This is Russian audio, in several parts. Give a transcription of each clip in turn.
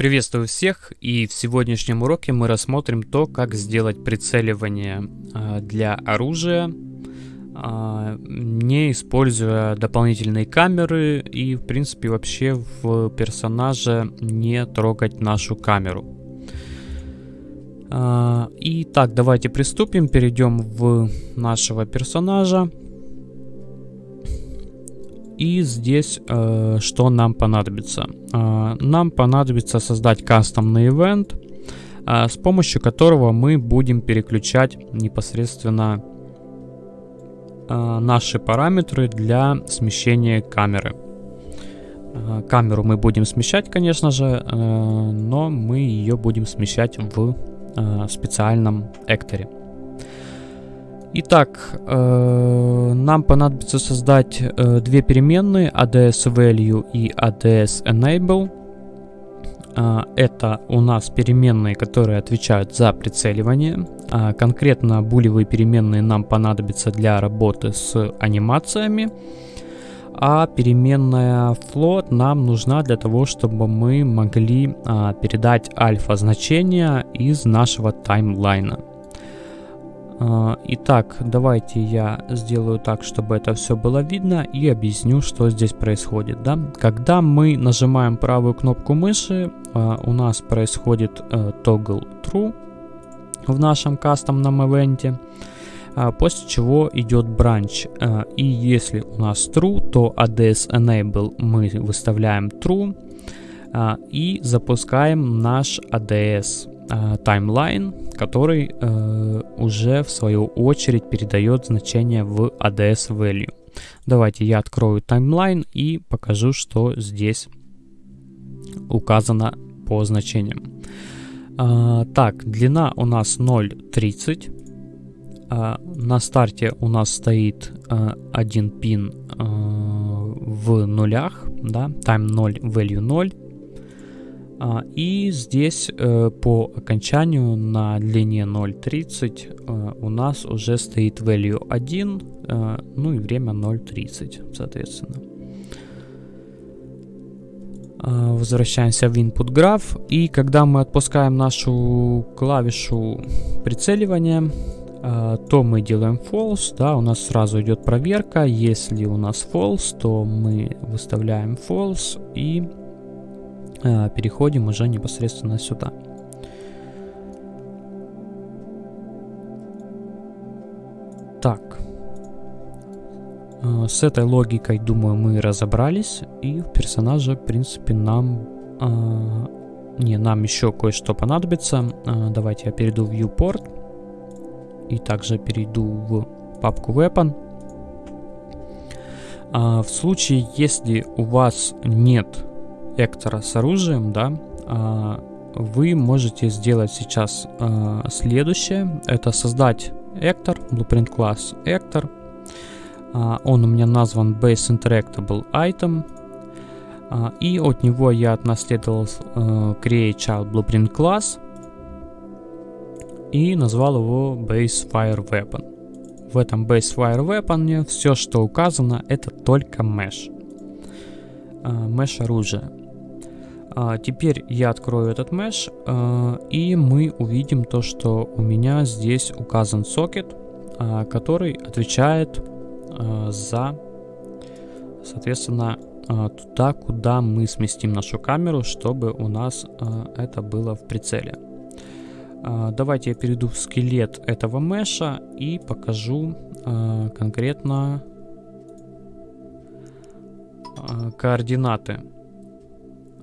Приветствую всех и в сегодняшнем уроке мы рассмотрим то, как сделать прицеливание а, для оружия, а, не используя дополнительные камеры и в принципе вообще в персонаже не трогать нашу камеру. А, итак, давайте приступим, перейдем в нашего персонажа. И здесь э, что нам понадобится? Э, нам понадобится создать кастомный ивент, э, с помощью которого мы будем переключать непосредственно э, наши параметры для смещения камеры. Э, камеру мы будем смещать, конечно же, э, но мы ее будем смещать в э, специальном экторе. Итак, э, нам понадобится создать э, две переменные ADS value и ADS enable. Э, это у нас переменные, которые отвечают за прицеливание. Э, конкретно булевые переменные нам понадобятся для работы с анимациями. А переменная float нам нужна для того, чтобы мы могли э, передать альфа значения из нашего таймлайна. А, итак, давайте я сделаю так, чтобы это все было видно и объясню, что здесь происходит. Да? Когда мы нажимаем правую кнопку мыши, а, у нас происходит э, toggle true в нашем кастомном ивенте, а, после чего идет branch. И если у нас true, то ADS enable мы выставляем true и запускаем наш ADS таймлайн, который э, уже в свою очередь передает значение в ADS value. Давайте я открою таймлайн и покажу, что здесь указано по значениям. А, так, длина у нас 0.30. А, на старте у нас стоит а, один пин в нулях, да, time 0, value 0. А, и здесь э, по окончанию на длине 0.30 э, у нас уже стоит value 1, э, ну и время 0.30, соответственно. А, возвращаемся в input graph. И когда мы отпускаем нашу клавишу прицеливания, то мы делаем false, да, у нас сразу идет проверка. Если у нас false, то мы выставляем false и переходим уже непосредственно сюда. Так. Э, с этой логикой, думаю, мы разобрались. И в персонаже, в принципе, нам... Э, не, нам еще кое-что понадобится. Давайте я перейду в viewport. И также перейду в папку weapon. В случае, если у вас нет Эктора с оружием, да, а, вы можете сделать сейчас а, следующее. Это создать Эктор, Blueprint класс Эктор. Он у меня назван Base Interactable Item. А, и от него я отнаследовал Create Child Blueprint класс и назвал его Base Fire Weapon. В этом Base Fire Weapon все, что указано, это только mesh. Mesh оружие. А, теперь я открою этот mesh, а, и мы увидим то, что у меня здесь указан сокет, а, который отвечает а, за, соответственно, туда, куда мы сместим нашу камеру, чтобы у нас это было в прицеле. Давайте я перейду в скелет этого меша и покажу конкретно координаты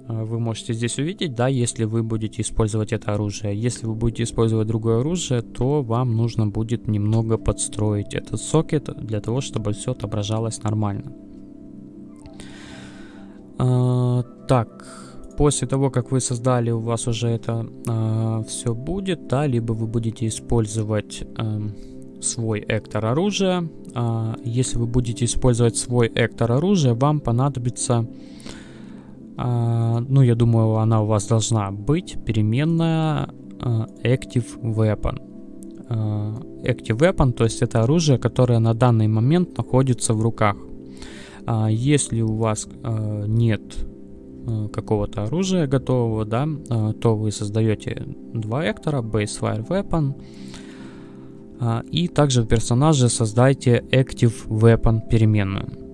вы можете здесь увидеть, да, если вы будете использовать это оружие. Если вы будете использовать другое оружие, то вам нужно будет немного подстроить этот сокет для того, чтобы все отображалось нормально. А, так, после того, как вы создали, у вас уже это а, все будет, да, либо вы будете использовать а, свой эктор оружия. А, если вы будете использовать свой эктор оружия, вам понадобится а, ну, я думаю, она у вас должна быть переменная а, Active Weapon. А, Active Weapon, то есть это оружие, которое на данный момент находится в руках. Если у вас нет э, какого-то оружия готового, да, э, то вы создаете два эктора, base fire weapon, и также в персонаже создайте active weapon переменную.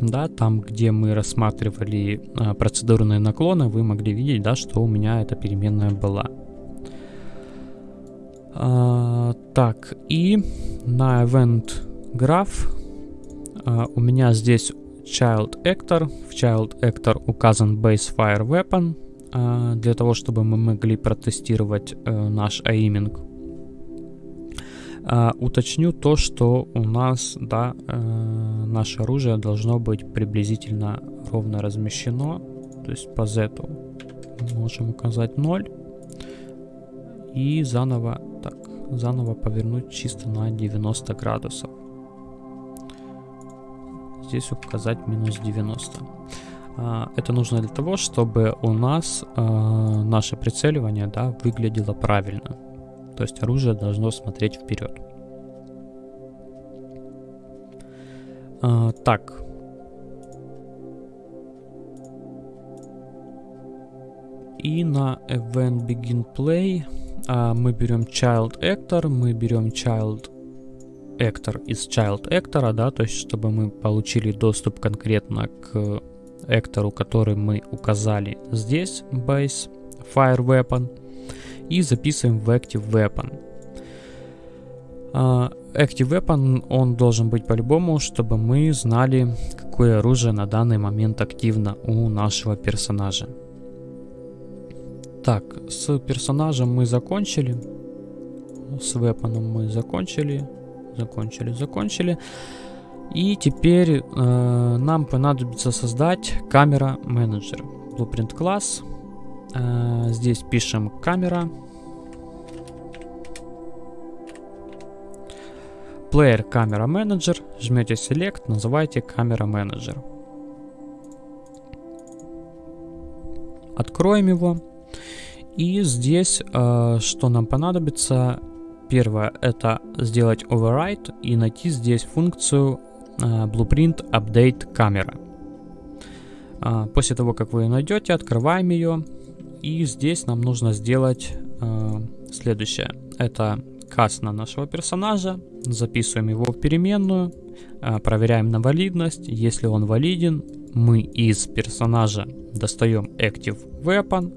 Да, там, где мы рассматривали э, процедурные наклоны, вы могли видеть, да, что у меня эта переменная была. А, так, и на event graph а, у меня здесь child actor. В child actor указан base fire weapon а, для того, чтобы мы могли протестировать а, наш aiming. А, уточню то, что у нас, да, а, наше оружие должно быть приблизительно ровно размещено. То есть по z можем указать 0 и заново, так, заново повернуть чисто на 90 градусов. Здесь указать минус 90. А, это нужно для того, чтобы у нас а, наше прицеливание да, выглядело правильно. То есть оружие должно смотреть вперед. А, так. И на Event Begin Play а, мы берем child actor, мы берем child actor из child actor, да, то есть чтобы мы получили доступ конкретно к эктору, который мы указали здесь, base fire weapon, и записываем в active weapon. Active weapon, он должен быть по-любому, чтобы мы знали, какое оружие на данный момент активно у нашего персонажа. Так, с персонажем мы закончили. С вепоном мы закончили. Закончили, закончили. И теперь э, нам понадобится создать камера менеджер. Blueprint класс. Э, здесь пишем камера. Player камера менеджер. Жмете Select, называйте камера менеджер. Откроем его. И здесь, э, что нам понадобится, первое, это сделать override и найти здесь функцию э, blueprint update камера. Э, после того, как вы ее найдете, открываем ее. И здесь нам нужно сделать э, следующее. Это каст на нашего персонажа, записываем его в переменную, э, проверяем на валидность. Если он валиден, мы из персонажа достаем active weapon,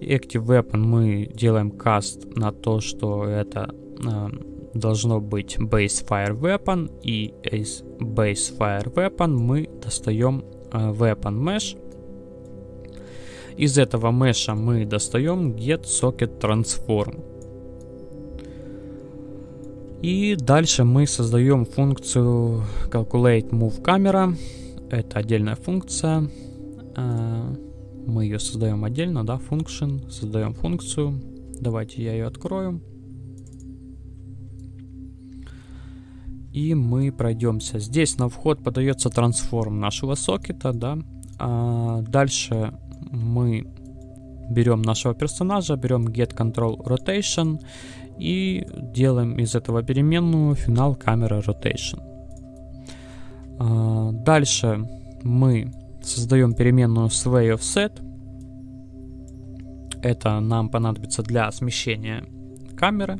Active Weapon мы делаем каст на то, что это э, должно быть Base Fire Weapon, и из Base Fire Weapon мы достаем э, Weapon Mesh. Из этого меша мы достаем Get Socket Transform. И дальше мы создаем функцию Calculate Move Camera. Это отдельная функция. Э, мы ее создаем отдельно, да, function, создаем функцию. Давайте я ее открою. И мы пройдемся. Здесь на вход подается трансформ нашего сокета, да. А дальше мы берем нашего персонажа, берем get control rotation и делаем из этого переменную финал камера rotation. А, дальше мы Создаем переменную sway offset. Это нам понадобится для смещения камеры.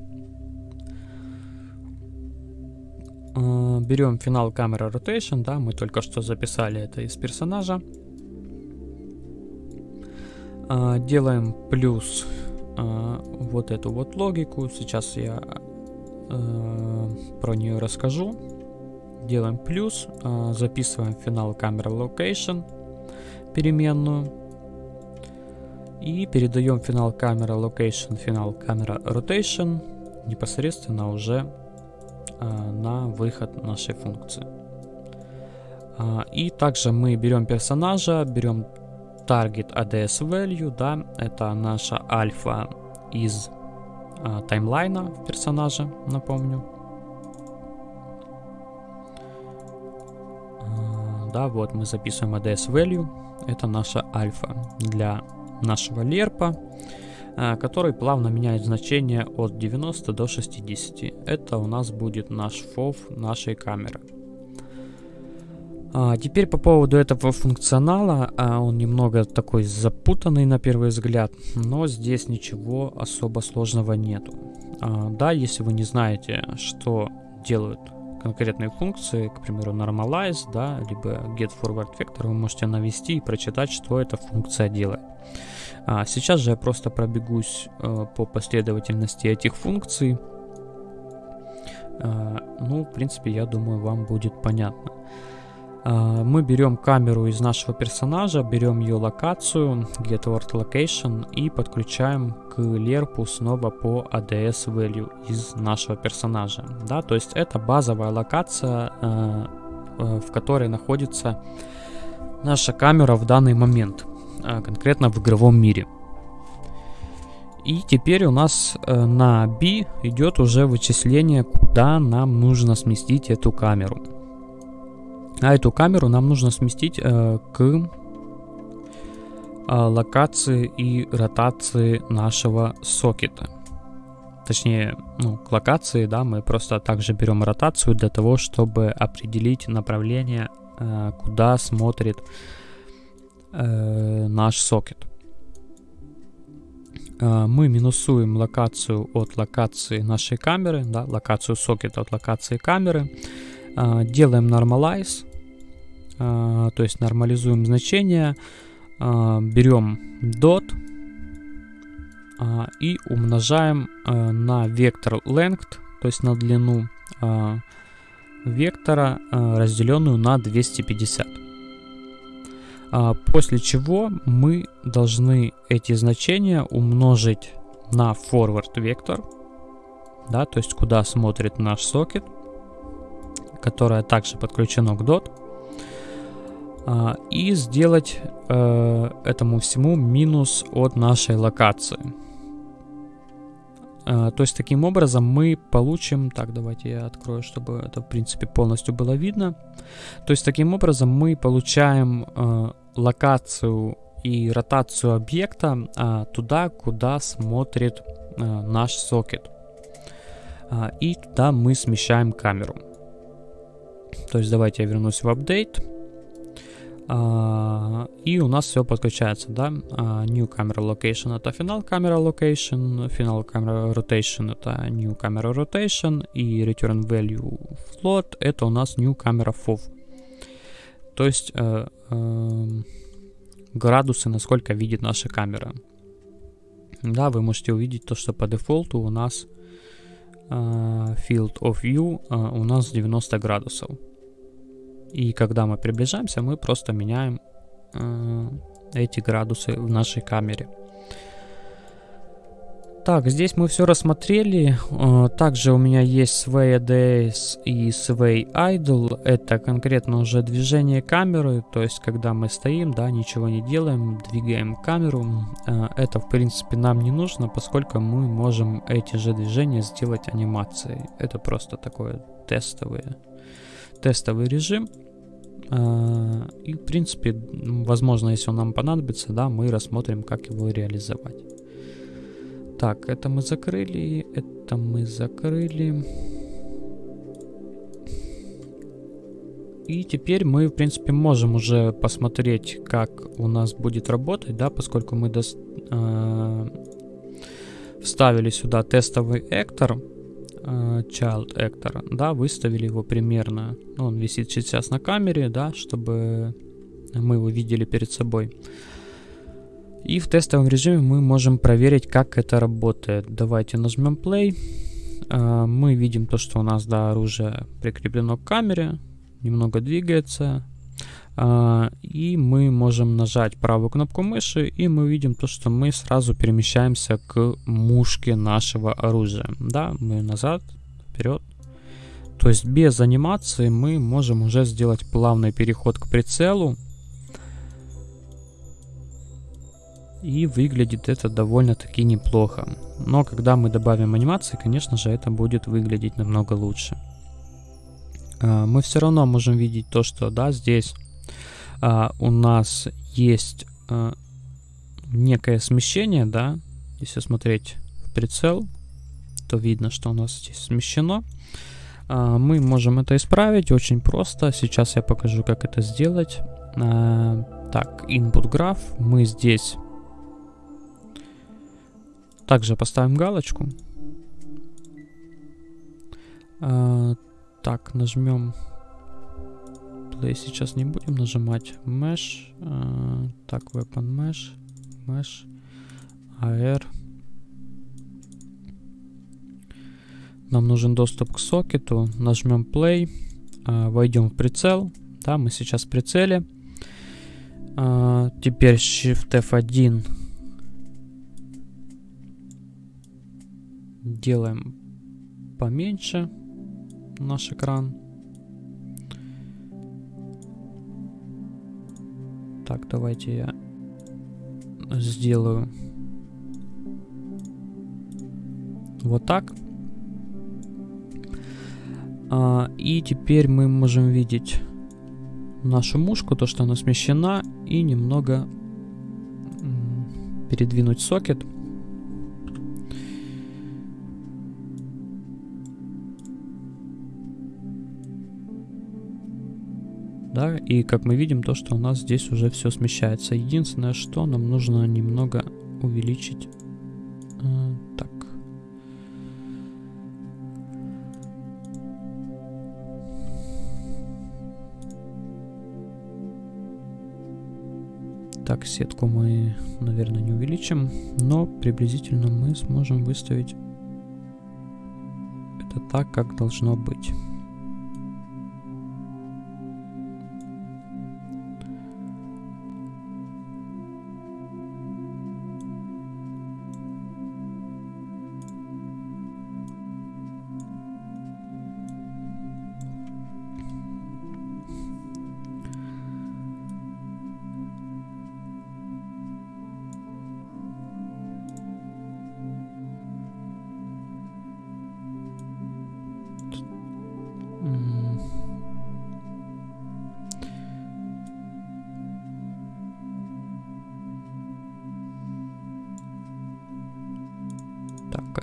А, берем финал камеры rotation, да, мы только что записали это из персонажа. А, делаем плюс а, вот эту вот логику. Сейчас я про нее расскажу делаем плюс, а, записываем финал камера location, переменную, и передаем финал камера location, финал камера rotation непосредственно уже а, на выход нашей функции. И также мы берем персонажа, берем target ADS value, да, это наша альфа из таймлайна персонажа, напомню. да, вот мы записываем ADS value, это наша альфа для нашего лерпа, э, который плавно меняет значение от 90 до 60. Это у нас будет наш FOV нашей камеры. А, теперь по поводу этого функционала, а, он немного такой запутанный на первый взгляд, но здесь ничего особо сложного нету. А, да, если вы не знаете, что делают конкретные функции, к примеру, normalize, да, либо get forward vector, вы можете навести и прочитать, что эта функция делает. Сейчас же я просто пробегусь э, по последовательности этих функций. Ну, в принципе, я думаю, вам будет понятно. А, мы берем камеру из нашего персонажа, берем ее локацию, getWord Location и подключаем к лерпу снова по ADS value из нашего персонажа. Да, то есть это базовая локация, э, э, в которой находится наша камера в данный момент, э, конкретно в игровом мире. И теперь у нас на B идет уже вычисление, куда нам нужно сместить эту камеру. А эту камеру нам нужно сместить э, к э, локации и ротации нашего сокета. Точнее, ну, к локации, да, мы просто также берем ротацию для того, чтобы определить направление, э, куда смотрит э, наш сокет. Э, мы минусуем локацию от локации нашей камеры, да, локацию сокета от локации камеры. Делаем normalize, а, то есть нормализуем значение, а, берем dot и умножаем на вектор length, то есть на длину вектора, разделенную на 250. После чего мы должны эти значения умножить на forward вектор, да, то есть куда смотрит наш сокет, которое также подключено к DOT, а, и сделать э, этому всему минус от нашей локации. А, то есть таким образом мы получим, так давайте я открою, чтобы это в принципе полностью было видно. То есть таким образом мы получаем э, локацию и ротацию объекта а, туда, куда смотрит э, наш сокет. И туда мы смещаем камеру. То есть давайте я вернусь в апдейт. Uh, и у нас все подключается, да. Uh, new camera location это финал камера location, финал камера rotation это new camera rotation и return value float это у нас new camera fov. То есть uh, uh, градусы, насколько видит наша камера. Да, вы можете увидеть то, что по дефолту у нас uh, field of view uh, у нас 90 градусов. И когда мы приближаемся, мы просто меняем э, эти градусы в нашей камере. Так, здесь мы все рассмотрели. Э, также у меня есть Sway ADS и Sway Idle. Это конкретно уже движение камеры. То есть, когда мы стоим, да, ничего не делаем, двигаем камеру. Э, это, в принципе, нам не нужно, поскольку мы можем эти же движения сделать анимацией. Это просто такое тестовое, тестовый режим. А, и, в принципе, возможно, если он нам понадобится, да, мы рассмотрим, как его реализовать. Так, это мы закрыли, это мы закрыли. И теперь мы, в принципе, можем уже посмотреть, как у нас будет работать, да, поскольку мы дос, э, вставили сюда тестовый эктор, child actor, да, выставили его примерно, ну, он висит сейчас на камере, да, чтобы мы его видели перед собой. И в тестовом режиме мы можем проверить, как это работает. Давайте нажмем play. Э, мы видим то, что у нас, да, оружие прикреплено к камере, немного двигается. А, и мы можем нажать правую кнопку мыши, и мы видим то, что мы сразу перемещаемся к мушке нашего оружия. Да, мы назад, вперед. То есть без анимации мы можем уже сделать плавный переход к прицелу. И выглядит это довольно-таки неплохо. Но когда мы добавим анимации, конечно же, это будет выглядеть намного лучше. А, мы все равно можем видеть то, что да, здесь у нас есть а, некое смещение, да, если смотреть в прицел, то видно, что у нас здесь смещено. А, мы можем это исправить очень просто. Сейчас я покажу, как это сделать. А, так, input graph. Мы здесь также поставим галочку. А, так, нажмем play. Сейчас не будем нажимать mesh. А, так, weapon mesh. Mesh. AR. Нам нужен доступ к сокету. Нажмем play. А, войдем в прицел. Да, мы сейчас в прицеле. А, теперь Shift F1 делаем поменьше наш экран. Так, давайте я сделаю вот так. А, и теперь мы можем видеть нашу мушку, то, что она смещена, и немного передвинуть сокет. Да, и как мы видим, то, что у нас здесь уже все смещается. Единственное, что нам нужно немного увеличить. Э, так. Так, сетку мы, наверное, не увеличим, но приблизительно мы сможем выставить это так, как должно быть.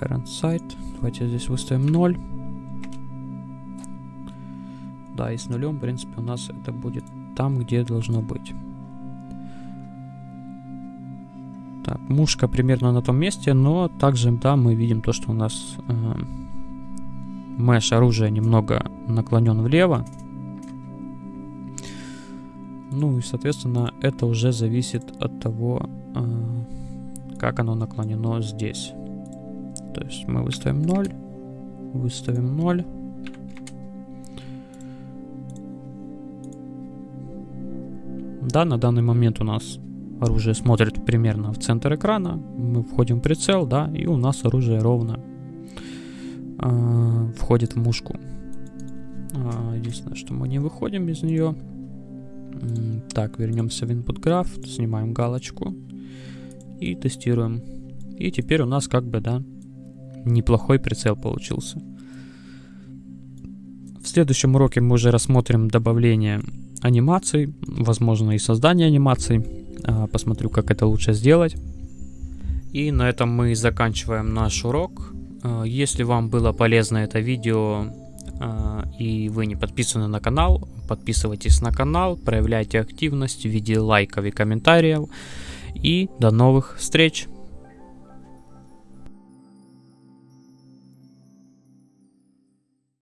Current site. Давайте здесь выставим 0. Да, и с нулем, в принципе, у нас это будет там, где должно быть. Так, мушка примерно на том месте, но также, да, мы видим то, что у нас э, мэш оружия немного наклонен влево. Ну и, соответственно, это уже зависит от того, э, как оно наклонено здесь. То есть мы выставим 0, выставим 0. Да, на данный момент у нас оружие смотрит примерно в центр экрана. Мы входим в прицел, да, и у нас оружие ровно э, входит в мушку. Э, единственное, что мы не выходим из нее. Так, вернемся в input graph, снимаем галочку и тестируем. И теперь у нас как бы, да, неплохой прицел получился. В следующем уроке мы уже рассмотрим добавление анимаций, возможно и создание анимаций. А, посмотрю, как это лучше сделать. И на этом мы заканчиваем наш урок. А, если вам было полезно это видео а, и вы не подписаны на канал, подписывайтесь на канал, проявляйте активность в виде лайков и комментариев. И до новых встреч!